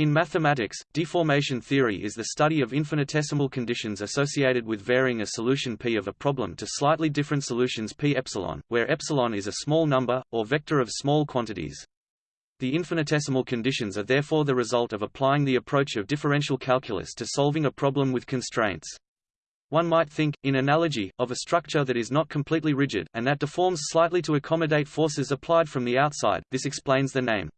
In mathematics, deformation theory is the study of infinitesimal conditions associated with varying a solution P of a problem to slightly different solutions P epsilon, where epsilon is a small number, or vector of small quantities. The infinitesimal conditions are therefore the result of applying the approach of differential calculus to solving a problem with constraints. One might think, in analogy, of a structure that is not completely rigid, and that deforms slightly to accommodate forces applied from the outside, this explains the name.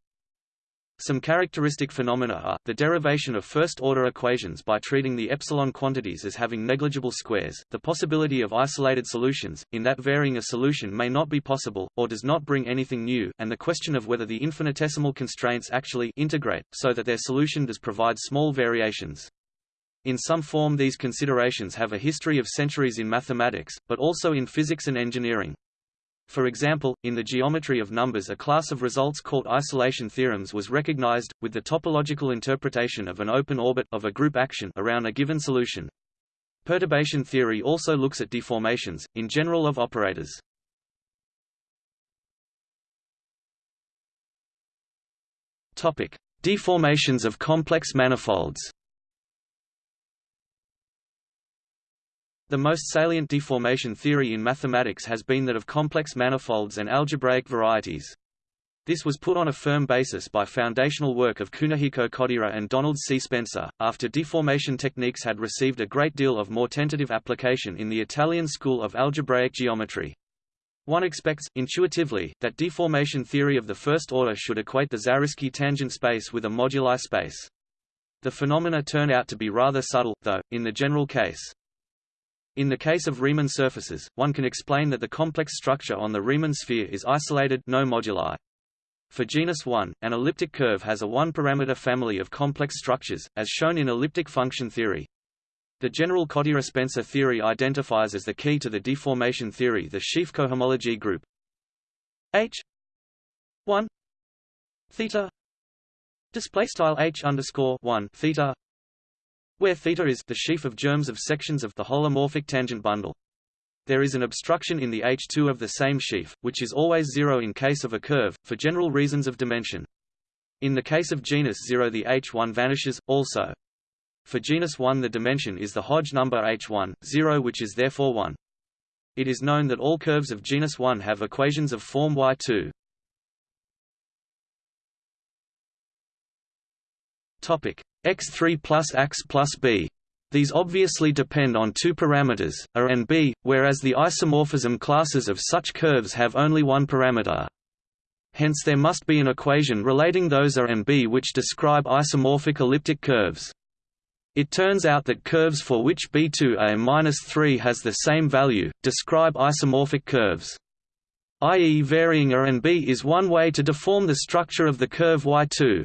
Some characteristic phenomena are, the derivation of first-order equations by treating the epsilon quantities as having negligible squares, the possibility of isolated solutions, in that varying a solution may not be possible, or does not bring anything new, and the question of whether the infinitesimal constraints actually integrate, so that their solution does provide small variations. In some form these considerations have a history of centuries in mathematics, but also in physics and engineering. For example, in the geometry of numbers a class of results called isolation theorems was recognized, with the topological interpretation of an open orbit of a group action around a given solution. Perturbation theory also looks at deformations, in general of operators. Topic: Deformations of complex manifolds. The most salient deformation theory in mathematics has been that of complex manifolds and algebraic varieties. This was put on a firm basis by foundational work of Kunihiko Kodaira and Donald C. Spencer, after deformation techniques had received a great deal of more tentative application in the Italian school of algebraic geometry. One expects, intuitively, that deformation theory of the first order should equate the Zariski tangent space with a moduli space. The phenomena turn out to be rather subtle, though, in the general case. In the case of Riemann surfaces, one can explain that the complex structure on the Riemann sphere is isolated no moduli. For genus 1, an elliptic curve has a one-parameter family of complex structures, as shown in elliptic function theory. The general Kodaira-Spencer theory identifies as the key to the deformation theory the sheaf cohomology group H 1 theta display style H underscore 1 theta where theta is the sheaf of germs of sections of the holomorphic tangent bundle. There is an obstruction in the H2 of the same sheaf, which is always zero in case of a curve, for general reasons of dimension. In the case of genus 0 the H1 vanishes, also. For genus 1 the dimension is the Hodge number H1, 0 which is therefore 1. It is known that all curves of genus 1 have equations of form Y2. X3 plus x plus b. These obviously depend on two parameters, a and b, whereas the isomorphism classes of such curves have only one parameter. Hence there must be an equation relating those a and b which describe isomorphic elliptic curves. It turns out that curves for which b2a-3 has the same value, describe isomorphic curves. i.e. varying a and b is one way to deform the structure of the curve y2.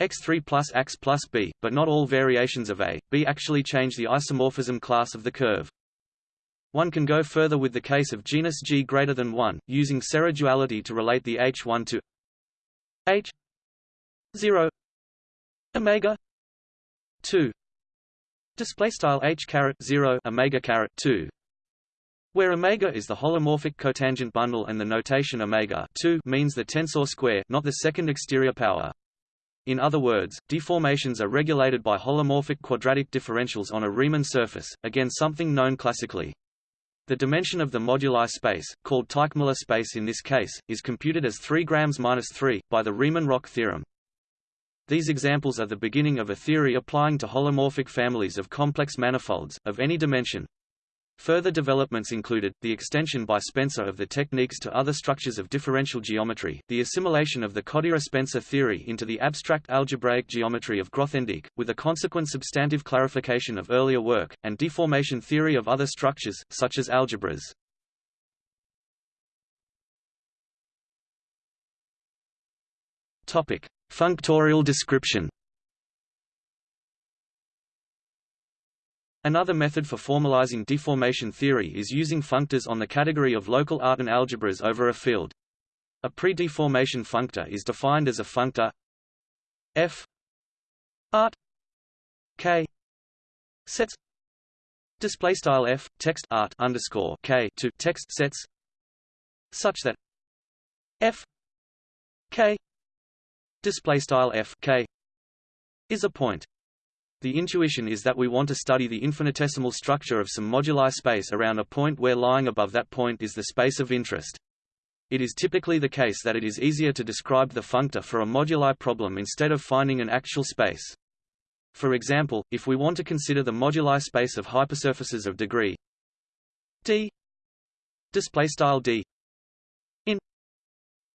X3 plus x plus b, but not all variations of a, b actually change the isomorphism class of the curve. One can go further with the case of genus G greater than 1, using Serre duality to relate the H1 to H 0 omega 2 display style H caret 0 omega caret 2 where omega is the holomorphic cotangent bundle and the notation omega 2 means the tensor square not the second exterior power in other words, deformations are regulated by holomorphic quadratic differentials on a Riemann surface, again something known classically. The dimension of the moduli space, called Teichmuller space in this case, is computed as 3 grams minus 3, by the Riemann-Roch theorem. These examples are the beginning of a theory applying to holomorphic families of complex manifolds, of any dimension, Further developments included, the extension by Spencer of the techniques to other structures of differential geometry, the assimilation of the Kodaira-Spencer theory into the abstract algebraic geometry of Grothendieck, with a consequent substantive clarification of earlier work, and deformation theory of other structures, such as algebras. Functorial description Another method for formalizing deformation theory is using functors on the category of local Artin algebras over a field. A pre-deformation functor is defined as a functor f art k sets display style f text art underscore k to text sets such that f k display style f k is a point. The intuition is that we want to study the infinitesimal structure of some moduli space around a point where lying above that point is the space of interest. It is typically the case that it is easier to describe the functor for a moduli problem instead of finding an actual space. For example, if we want to consider the moduli space of hypersurfaces of degree d display style d in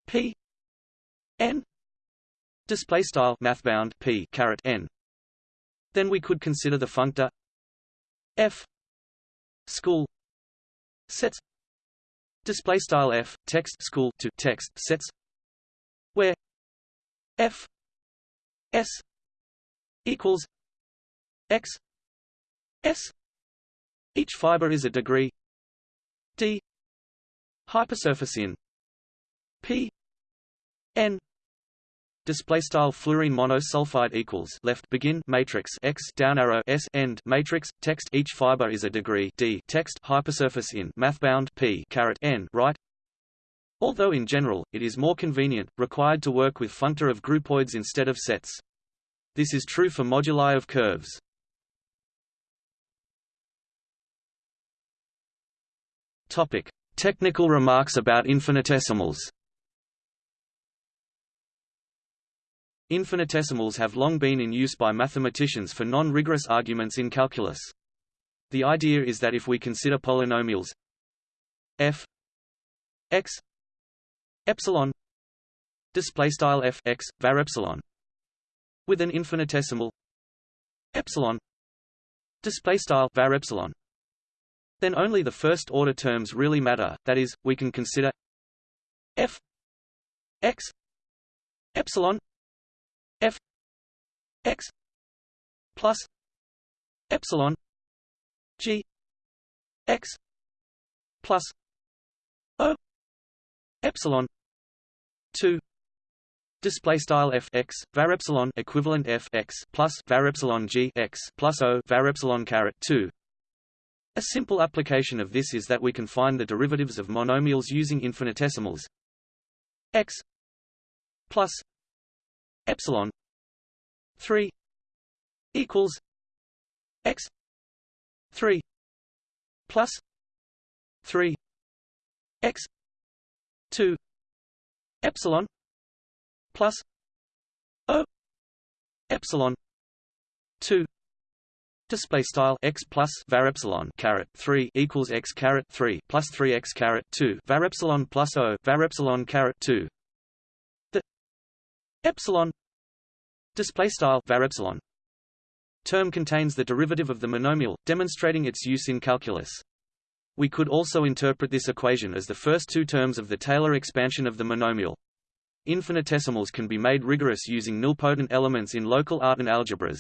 p n display style mathbound p caret n then we could consider the functor f school sets display style f text school to text sets where f s equals x s each fiber is a degree d hypersurface in p n display style fluorine monosulfide equals left begin matrix x down arrow s end matrix text each fiber is a degree d text hypersurface in mathbound p caret n right? Although in general it is more convenient required to work with functor of groupoids instead of sets. This is true for moduli of curves. Topic. Technical remarks about infinitesimals Infinitesimals have long been in use by mathematicians for non-rigorous arguments in calculus. The idea is that if we consider polynomials f x epsilon display style f x var epsilon with an infinitesimal epsilon display style var epsilon then only the first order terms really matter that is we can consider f x epsilon x plus epsilon g x plus o epsilon 2 Display style f x var epsilon equivalent f x plus var epsilon g x plus o var epsilon caret two. A simple application of this is that we can find the derivatives of monomials using infinitesimals x plus epsilon 3 equals x 3 plus 3 x 2 epsilon plus o epsilon 2 Display style x plus var epsilon caret three equals x caret three plus three x caret two var epsilon plus o var epsilon caret two. The epsilon display style var epsilon term contains the derivative of the monomial demonstrating its use in calculus. We could also interpret this equation as the first two terms of the Taylor expansion of the monomial. Infinitesimals can be made rigorous using nilpotent elements in local Artin algebras.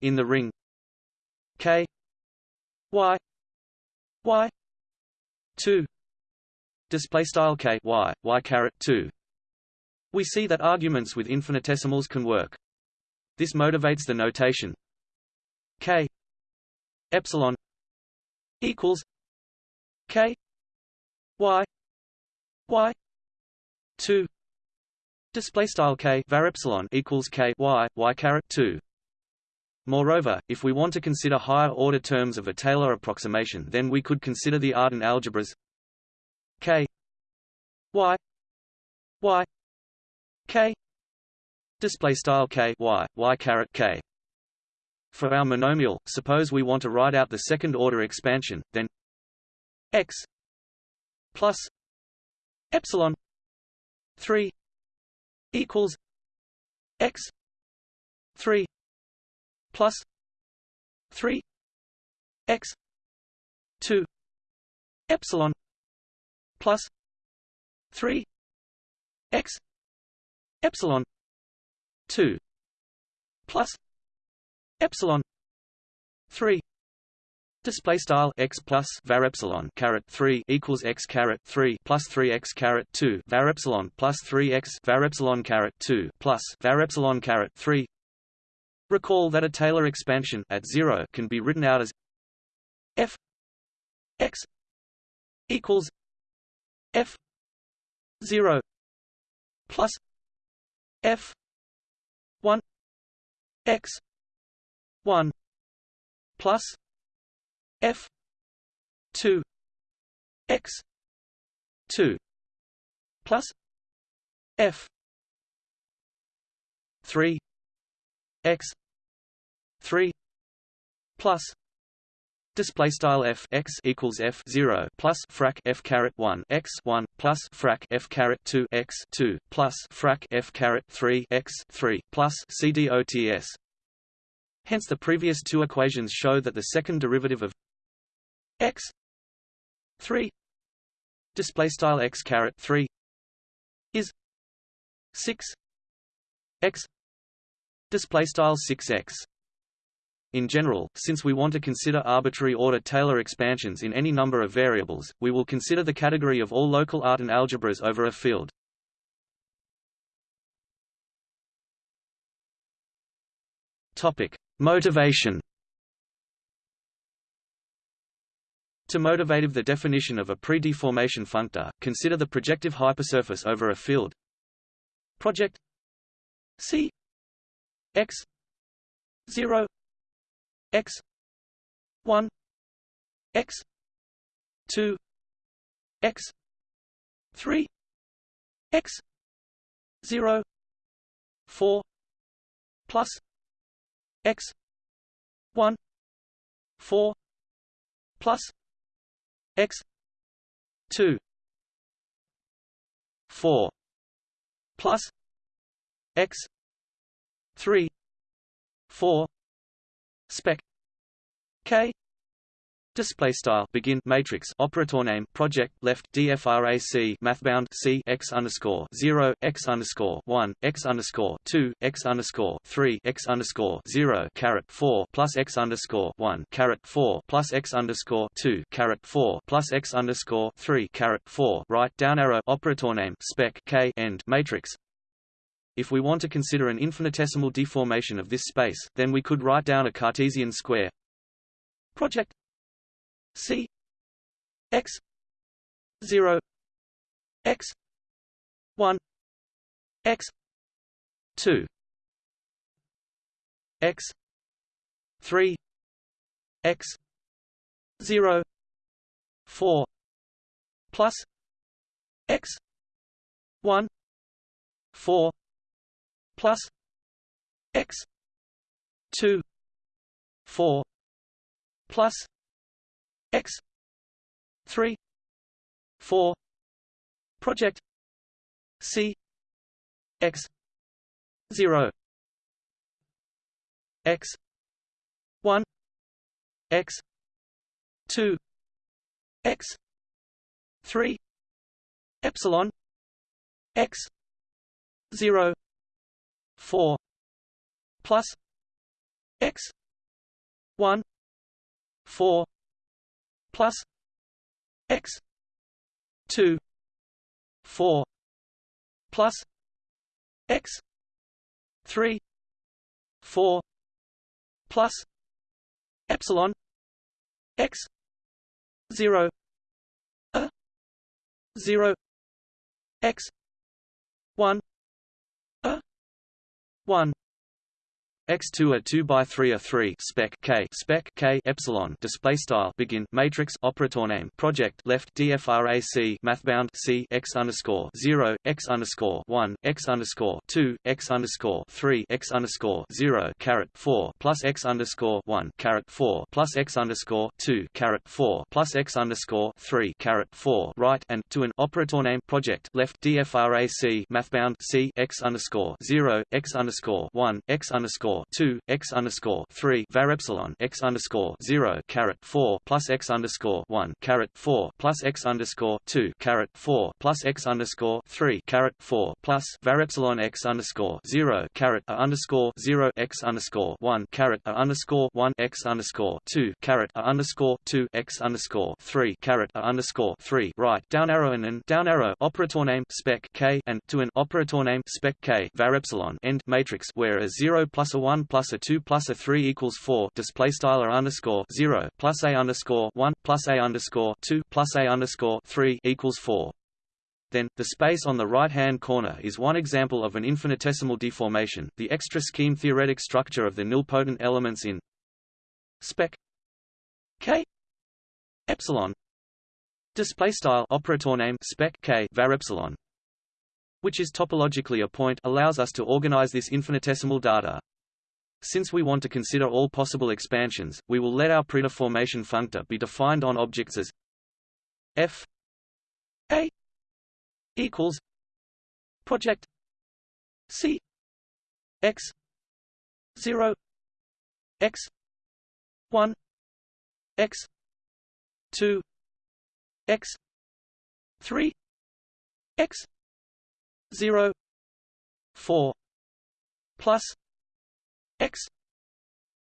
In the ring k y y 2 display style k y y caret 2 we see that arguments with infinitesimals can work. This motivates the notation. K epsilon equals k y y 2 display style k var epsilon equals k y y caret 2 Moreover, if we want to consider higher order terms of a Taylor approximation then we could consider the Artin algebras k y y k display style k y y caret k. For our monomial, suppose we want to write out the second order expansion, then x plus epsilon 3 equals x 3 plus 3 x 2 epsilon plus 3 x epsilon 2 plus epsilon 3 Display style x plus var epsilon caret three equals x caret three plus three x caret two var epsilon plus three x var epsilon caret two plus var epsilon caret three. Recall that a Taylor expansion at zero can be written out as f x equals f zero plus f 1 x 1 plus f 2 x 2 plus f 3 x 3 plus display style f x equals f 0 plus frac f caret 1 x 1 plus frac f caret 2 x 2 plus frac f caret 3 x 3 plus cdots hence the previous two equations show that the second derivative of x 3 display style x caret 3 is 6 x display style 6x in general, since we want to consider arbitrary order Taylor expansions in any number of variables, we will consider the category of all local Artin algebras over a field. Topic: Motivation. To motivate the definition of a pre-deformation functor, consider the projective hypersurface over a field. Project C x 0 x 1 x 2 x 3 x 0 4 plus x 1 4 plus x 2 4 plus x 3 4 spec. K. Display style. Begin. Matrix. Operator name. Project. Left. Dfrac mathbound. C. X underscore. Zero. X underscore. One. X underscore. Two. X underscore. Three. X underscore. Zero. Caret four plus x underscore. One. Caret four plus x underscore. Two. Caret four plus x underscore. Three. Caret four. Right. Down arrow. Operator name. Spec. K. End. Matrix if we want to consider an infinitesimal deformation of this space, then we could write down a Cartesian square. Project c x 0 x 1 x 2 x 3 x 0 4 plus x 1 4 plus x 2 4 plus x 3 4 project c x 0 x 1 x 2 x 3 epsilon x 0 4 plus x 1 4 plus x 2 4 plus x 3 4 plus epsilon x 0 a 0 x 1 1 x2 a 2 by 3 a 3 spec k spec k epsilon display style begin matrix operator name project left dfrac mathbound c x underscore 0 x underscore 1 x underscore 2 x underscore 3 x underscore 0 caret 4 plus x underscore 1 caret 4 plus x underscore 2 caret 4 plus x underscore 3 caret 4 right and to an operator name project left dfrac mathbound c x underscore 0 x underscore 1 x underscore two x underscore three var epsilon x underscore zero caret four plus x underscore one caret four plus x underscore two caret four plus x underscore three caret four plus var epsilon x underscore zero caret a underscore zero x underscore one caret a underscore one x underscore two caret a underscore two x underscore three caret a underscore three. Right down arrow and an down arrow operator name spec k and to an operator name spec k var epsilon end matrix where a zero plus a 1 plus a 2 plus a 3 equals 4 display style a underscore 0 plus a underscore 1 plus a underscore 2 plus a underscore 3 equals 4 then, the space on the right-hand corner is one example of an infinitesimal deformation, the extra scheme theoretic structure of the nilpotent elements in spec k epsilon display style operator name spec k var epsilon which is topologically a point allows us to organize this infinitesimal data since we want to consider all possible expansions, we will let our predeformation functor be defined on objects as f a equals project c x 0 x 1 x 2 x 3 x 0 4 plus x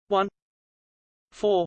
1 4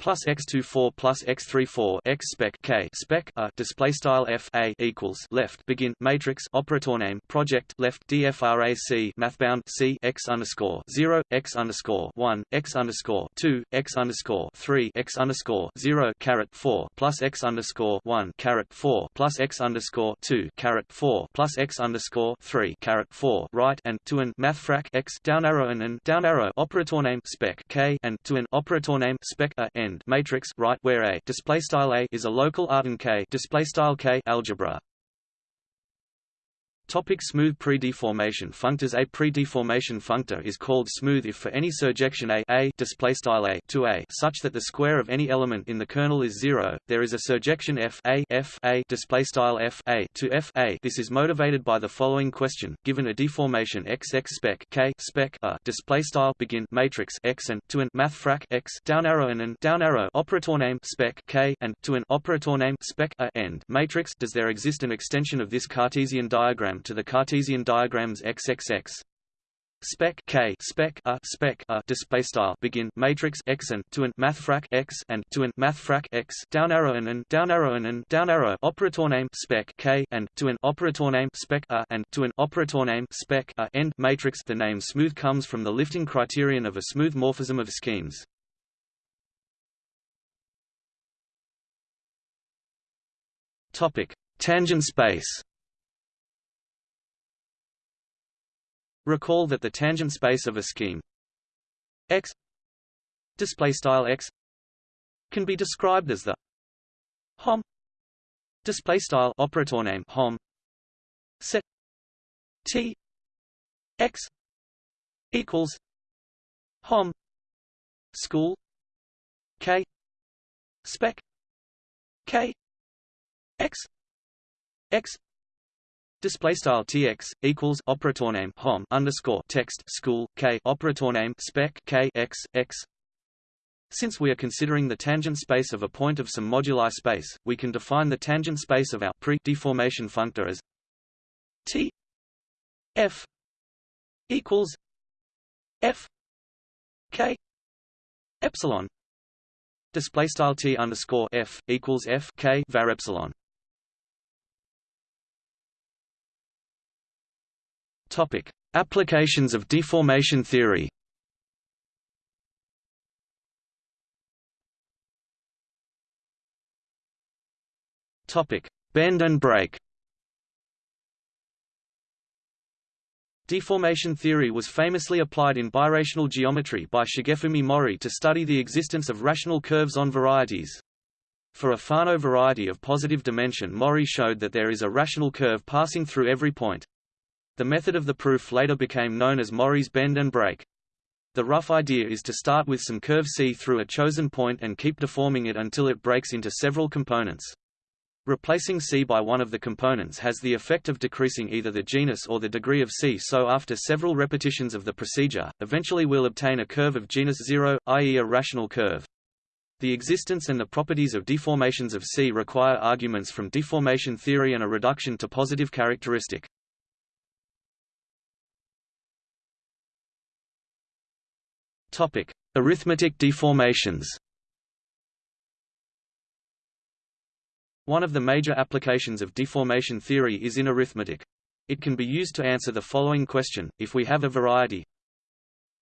plus x24 plus x34 x spec k spec a display style f a equals left begin matrix operator name project left dfrac mathbound c x underscore 0 x underscore 1 x underscore 2 x underscore 3 x underscore 0 caret 4 plus x underscore 1 caret 4 plus x underscore 2 caret 4 plus x underscore 3 caret 4 right and to an mathfrak x down arrow and an down arrow operator name spec k and to an operator name spec a n matrix right where a display style a is a local Artin K display style K algebra Topic smooth predeformation functors. A predeformation functor is called smooth if for any surjection A, A A to A such that the square of any element in the kernel is zero, there is a surjection F A F A style F A to F A. This is motivated by the following question: Given a deformation X X spec K spec A style begin matrix X and to an mathfrak X down arrow and an down arrow operator name spec K and to an operator name spec A end matrix, does there exist an extension of this Cartesian diagram to the Cartesian diagrams XXX spec k spec a spec a display style begin matrix x and to an mathfrak x and to an mathfrak x down arrow and an down arrow and an down arrow operator name spec k and to an operator name spec a and to an operator name spec a end matrix the name smooth comes from the lifting criterion of a smooth morphism of schemes. Topic tangent space Recall that the tangent space of a scheme X display style X can be described as the hom display style operator name hom set T X equals hom school K spec K X X Display style tx equals operator name hom underscore text school k operator name spec k x x. Since we are considering the tangent space of a point of some moduli space, we can define the tangent space of our pre-deformation functor as t f equals f k epsilon. Display style t underscore f equals f k var epsilon. Topic: Applications of deformation theory. Topic: Bend and break. Deformation theory was famously applied in birational geometry by Shigefumi Mori to study the existence of rational curves on varieties. For a Fano variety of positive dimension Mori showed that there is a rational curve passing through every point. The method of the proof later became known as Mori's bend and break. The rough idea is to start with some curve C through a chosen point and keep deforming it until it breaks into several components. Replacing C by one of the components has the effect of decreasing either the genus or the degree of C so after several repetitions of the procedure, eventually we'll obtain a curve of genus 0, i.e. a rational curve. The existence and the properties of deformations of C require arguments from deformation theory and a reduction to positive characteristic. Topic: Arithmetic deformations. One of the major applications of deformation theory is in arithmetic. It can be used to answer the following question: If we have a variety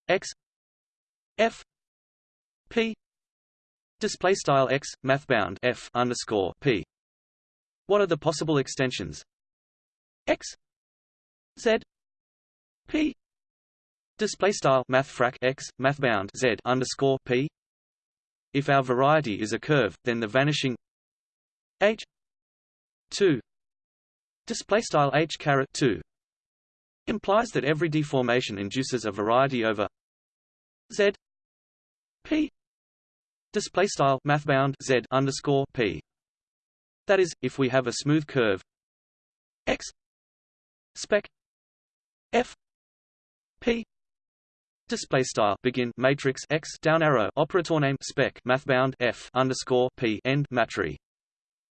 x f p display style x mathbound f underscore p What are the possible extensions? X Z P display style mathfrak X mathbound Z underscore P. If our variety is a curve then the vanishing H 2 display style H caret 2 implies that every deformation induces a variety over Z P display style mathbound Z underscore P. That is, if we have a smooth curve x spec f p display style. Begin. Matrix x. Down arrow. Operator name. Spec. Mathbound. F. Underscore p. End. Matri.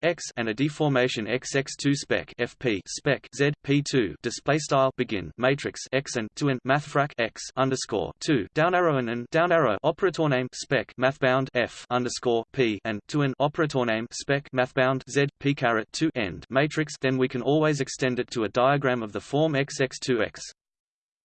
X and a deformation xx2 spec. Fp spec. Z. P2 display style. Begin. Matrix x and 2 and mathfrak x. Underscore 2 down arrow and, and down arrow. Operator name. Spec. Mathbound. F. Underscore p and 2 and operator name. Spec. Mathbound. Z. P caret 2 end. Matrix. Then we can always extend it to a diagram of the form xx2x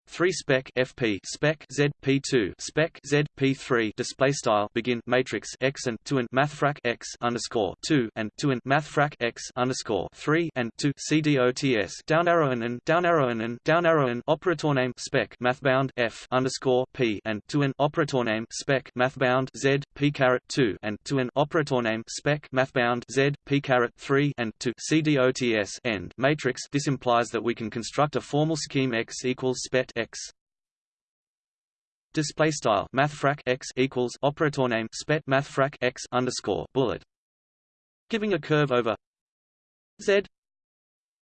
3 spec fp spec z p2 spec z p3 display style begin matrix x and 2 and mathfrak x underscore 2 and 2 and mathfrak x underscore 3 and 2 cdots down arrow and, and down arrow and, and down arrow and operator name spec mathbound f underscore p and 2 and operator name spec mathbound z p caret 2 and 2 and operator name spec mathbound z p caret 3 and 2 cdots end matrix this implies that we can construct a formal scheme x equals spet x. Display style mathfrak x equals operator name spet mathfrak x underscore bullet. Giving a curve over z.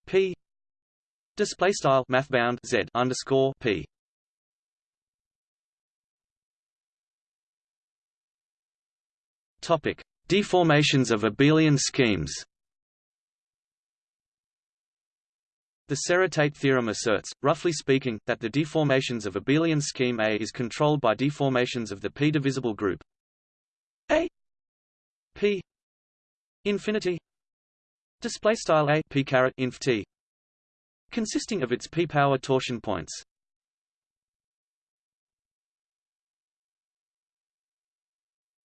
P. Display style mathbound z underscore p. Topic. Deformations of abelian schemes The Serre-Tate theorem asserts, roughly speaking, that the deformations of abelian scheme A is controlled by deformations of the p-divisible group A p infinity display style A p caret inf t consisting of its p-power torsion points.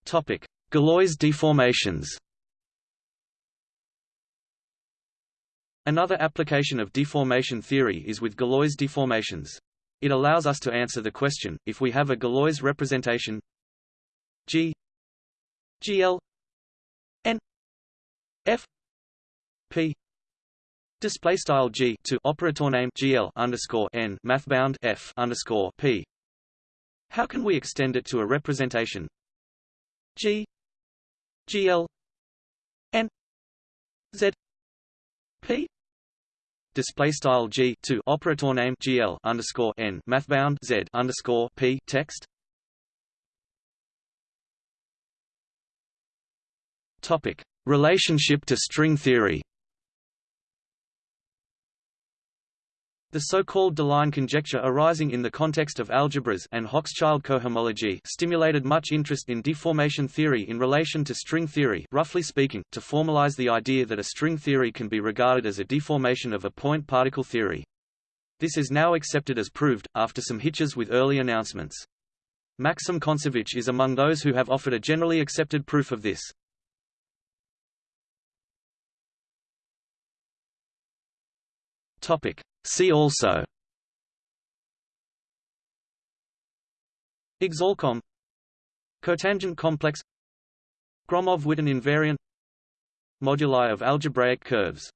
Topic: Galois deformations. Another application of deformation theory is with Galois deformations. It allows us to answer the question, if we have a Galois representation G GL N F P display style G to operator name GL underscore N mathbound F underscore P how can we extend it to a representation G GL N Z P display style g to operator name gl underscore n mathbound z underscore p text. Topic: Relationship to string theory. The so-called Deligne conjecture arising in the context of algebras and Hochschild cohomology stimulated much interest in deformation theory in relation to string theory roughly speaking, to formalize the idea that a string theory can be regarded as a deformation of a point-particle theory. This is now accepted as proved, after some hitches with early announcements. Maxim Kontsevich is among those who have offered a generally accepted proof of this. Topic. See also. Exalcomm Cotangent complex. Gromov-Witten invariant. Moduli of algebraic curves